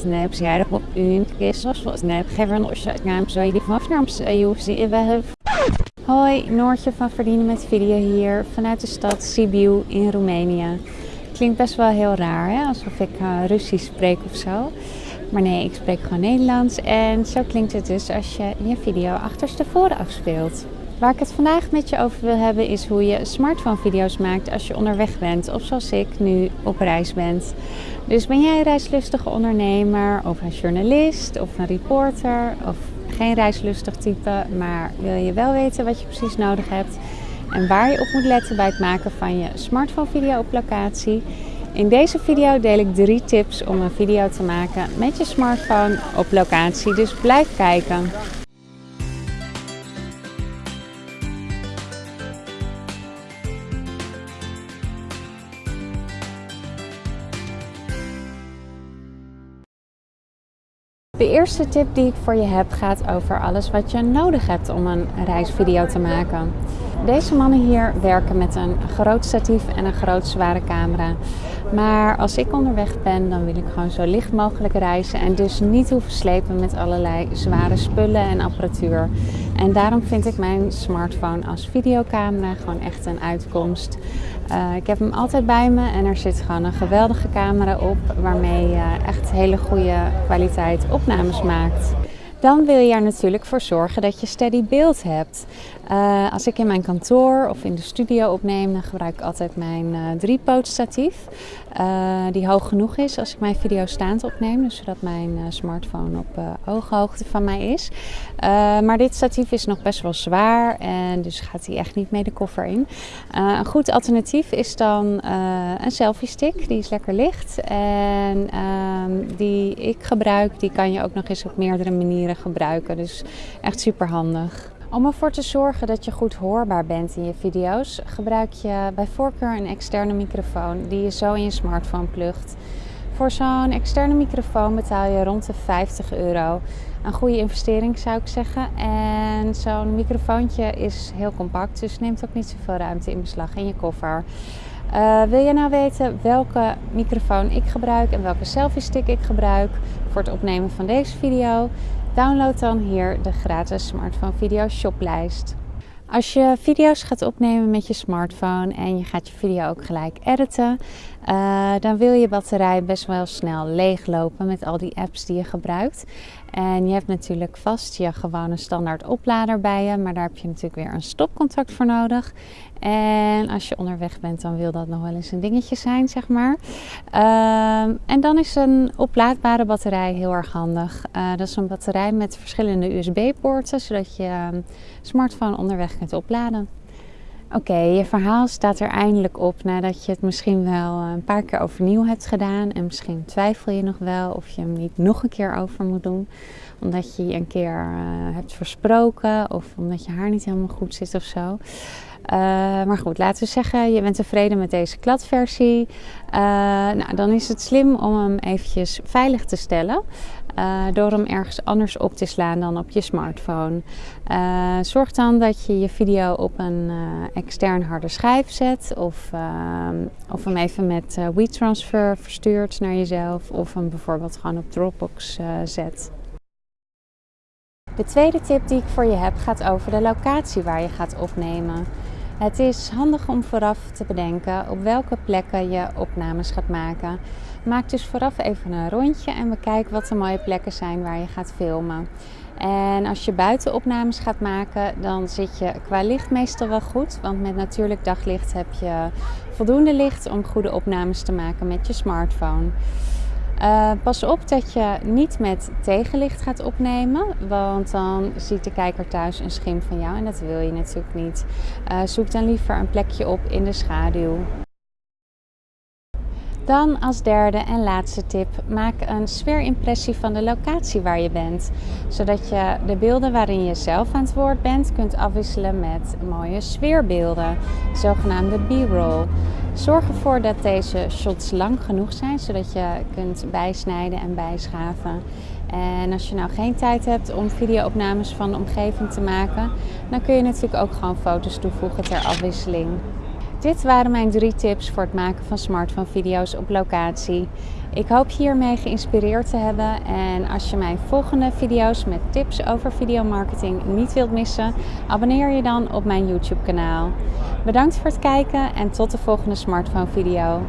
snapsjährig op een was snap geven als je naam zou je die van afnaam Hoi, Noortje van Verdienen met Video hier vanuit de stad Sibiu in Roemenië. Klinkt best wel heel raar, hè? alsof ik uh, Russisch spreek of zo. Maar nee, ik spreek gewoon Nederlands en zo klinkt het dus als je je video achterstevoren afspeelt. Waar ik het vandaag met je over wil hebben is hoe je smartphone video's maakt als je onderweg bent of zoals ik nu op reis bent. Dus ben jij een reislustige ondernemer of een journalist of een reporter of geen reislustig type, maar wil je wel weten wat je precies nodig hebt en waar je op moet letten bij het maken van je smartphone video op locatie? In deze video deel ik drie tips om een video te maken met je smartphone op locatie, dus blijf kijken. De eerste tip die ik voor je heb gaat over alles wat je nodig hebt om een reisvideo te maken. Deze mannen hier werken met een groot statief en een groot zware camera. Maar als ik onderweg ben, dan wil ik gewoon zo licht mogelijk reizen en dus niet hoeven slepen met allerlei zware spullen en apparatuur. En daarom vind ik mijn smartphone als videocamera gewoon echt een uitkomst. Uh, ik heb hem altijd bij me en er zit gewoon een geweldige camera op waarmee je echt hele goede kwaliteit opnames maakt. Dan wil je er natuurlijk voor zorgen dat je steady beeld hebt. Uh, als ik in mijn kantoor of in de studio opneem, dan gebruik ik altijd mijn uh, driepoot statief. Uh, die hoog genoeg is als ik mijn video staand opneem, dus zodat mijn smartphone op ooghoogte van mij is. maar dit statief is nog best wel zwaar en dus gaat hij echt niet mee de koffer in. een goed alternatief is dan een selfie stick, die is lekker licht en ehm, die ik gebruik, die kan je ook nog eens op meerdere manieren gebruiken. Dus echt super handig. Om ervoor te zorgen dat je goed hoorbaar bent in je video's, gebruik je bij voorkeur een externe microfoon die je zo in je smartphone plugt. Voor zo'n externe microfoon betaal je rond de 50 euro. Een goede investering zou ik zeggen. En zo'n microfoontje is heel compact, dus neemt ook niet zoveel ruimte in beslag in je koffer. Uh, wil je nou weten welke microfoon ik gebruik en welke selfie stick ik gebruik voor het opnemen van deze video? Download dan hier de gratis smartphone video shoplijst. Als je video's gaat opnemen met je smartphone en je gaat je video ook gelijk editen, uh, dan wil je batterij best wel snel leeglopen met al die apps die je gebruikt. En je hebt natuurlijk vast je gewone standaard oplader bij je, maar daar heb je natuurlijk weer een stopcontact voor nodig. En als je onderweg bent, dan wil dat nog wel eens een dingetje zijn, zeg maar. Uh, en dan is een oplaadbare batterij heel erg handig. Uh, dat is een batterij met verschillende USB-poorten, zodat je ehm, smartphone onderweg kunt opladen. Oké, je verhaal staat er eindelijk op nadat je het misschien wel een paar keer overnieuw hebt gedaan. En misschien twijfel je nog wel of je hem niet nog een keer over moet doen. Omdat je je een keer uh, hebt versproken of omdat je haar niet helemaal goed zit of zo. Uh, maar goed, laten we zeggen, je bent tevreden met deze kladversie. Uh, nou, dan is het slim om hem eventjes veilig te stellen. Uh, door hem ergens anders op te slaan dan op je smartphone. Uh, zorg dan dat je je video op een uh, extern harde schijf zet of, of hem even met WeTransfer verstuurt naar jezelf of hem bijvoorbeeld gewoon op Dropbox zet. De tweede tip die ik voor je heb gaat over de locatie waar je gaat opnemen. Het is handig om vooraf te bedenken op welke plekken je opnames gaat maken. Maak dus vooraf even een rondje en bekijk wat de mooie plekken zijn waar je gaat filmen. En als je buiten opnames gaat maken, dan zit je qua licht meestal wel goed. Want met natuurlijk daglicht heb je voldoende licht om goede opnames te maken met je smartphone. Uh, pas op dat je niet met tegenlicht gaat opnemen, want dan ziet de kijker thuis een schim van jou en dat wil je natuurlijk niet. Uh, zoek dan liever een plekje op in de schaduw. Dan als derde en laatste tip, maak een sfeerimpressie van de locatie waar je bent. Zodat je de beelden waarin je zelf aan het woord bent kunt afwisselen met mooie sfeerbeelden, zogenaamde b-roll. Zorg ervoor dat deze shots lang genoeg zijn, zodat je kunt bijsnijden en bijschaven. En als je nou geen tijd hebt om videoopnames van de omgeving te maken, dan kun je natuurlijk ook gewoon foto's toevoegen ter afwisseling. Dit waren mijn drie tips voor het maken van smartphone video's op locatie. Ik hoop hiermee geïnspireerd te hebben en als je mijn volgende video's met tips over videomarketing niet wilt missen, abonneer je dan op mijn YouTube kanaal. Bedankt voor het kijken en tot de volgende smartphone video.